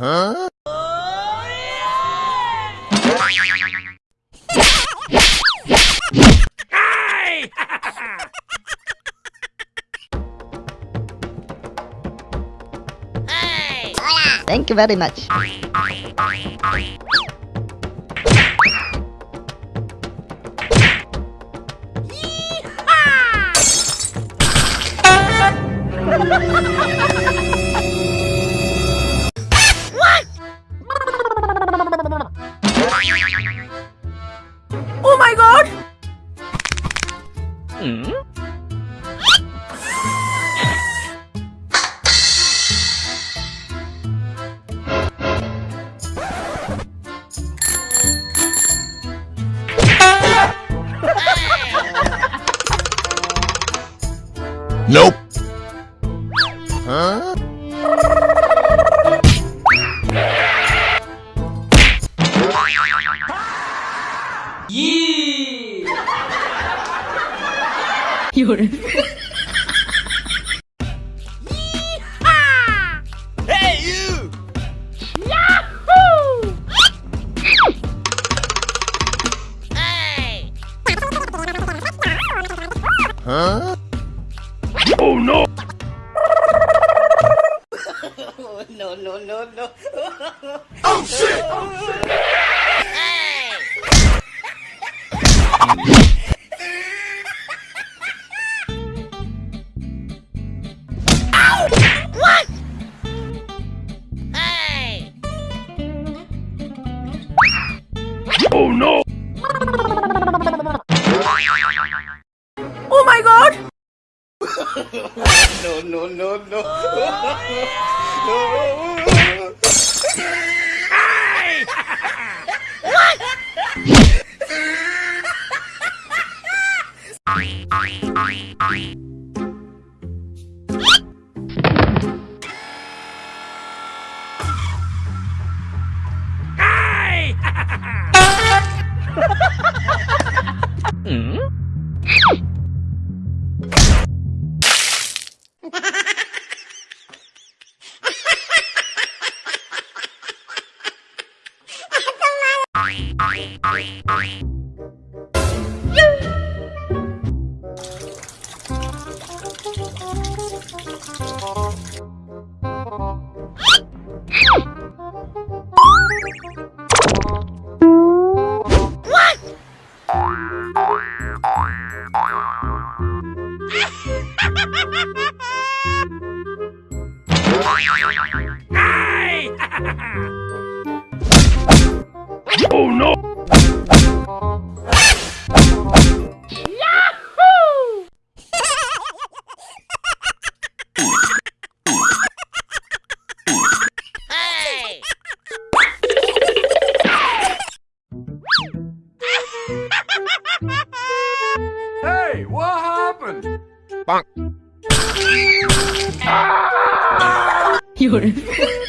Huh? Thank you very much. Hmm? Nope. Hey, you! Huh? no, no, no, no. Oh shit! Oh Oh, no! Oh my god! No, no, no, no. Oh What? Hey, what happened? Bonk. 有人。